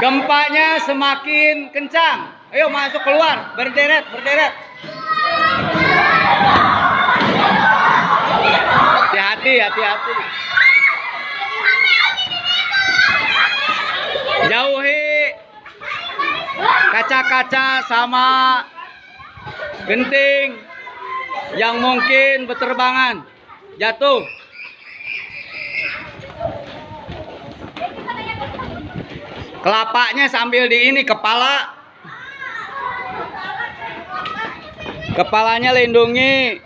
gempanya semakin kencang. Ayo masuk keluar, berderet, berderet. Hati-hati, hati-hati. Jauhi kaca-kaca sama genting yang mungkin berterbangan. Jatuh. Kelapanya sambil di ini kepala. Kepalanya lindungi.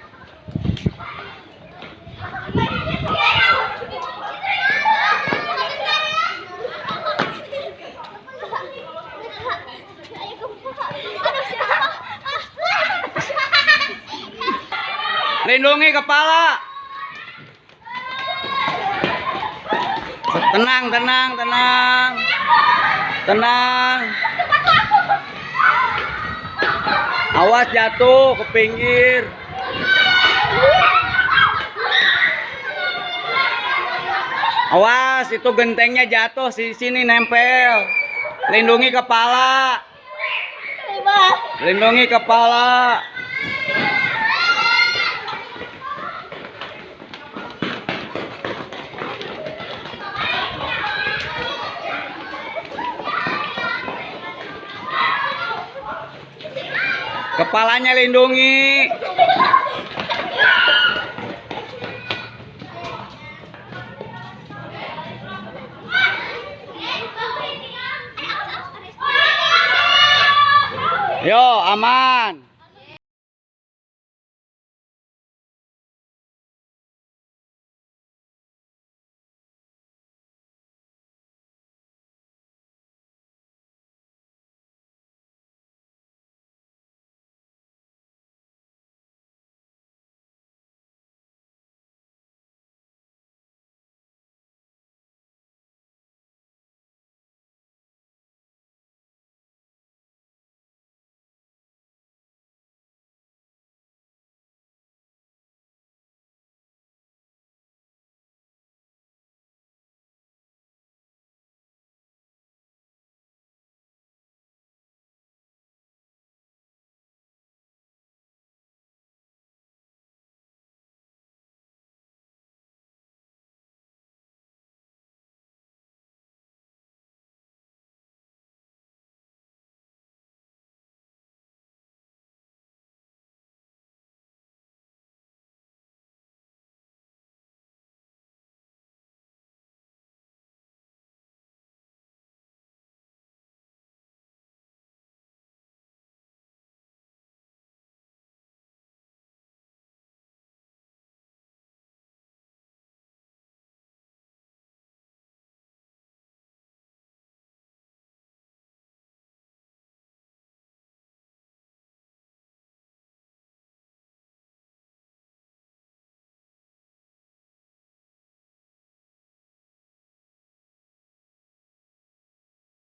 Lindungi kepala. Tenang, tenang, tenang. Tenang. Awas jatuh ke pinggir. Awas itu gentengnya jatuh di sini nempel. Lindungi kepala. Lindungi kepala. Kepalanya lindungi. Yo, aman.